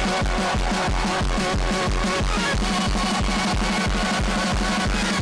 Thank you.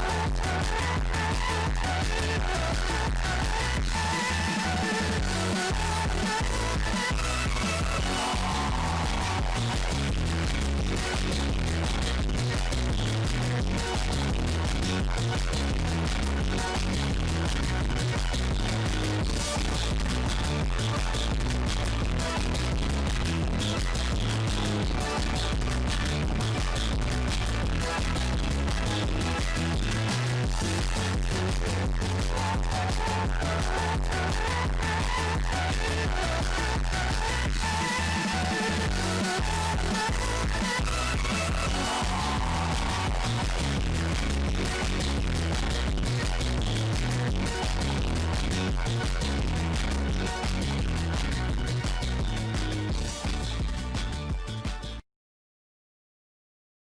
Let's go.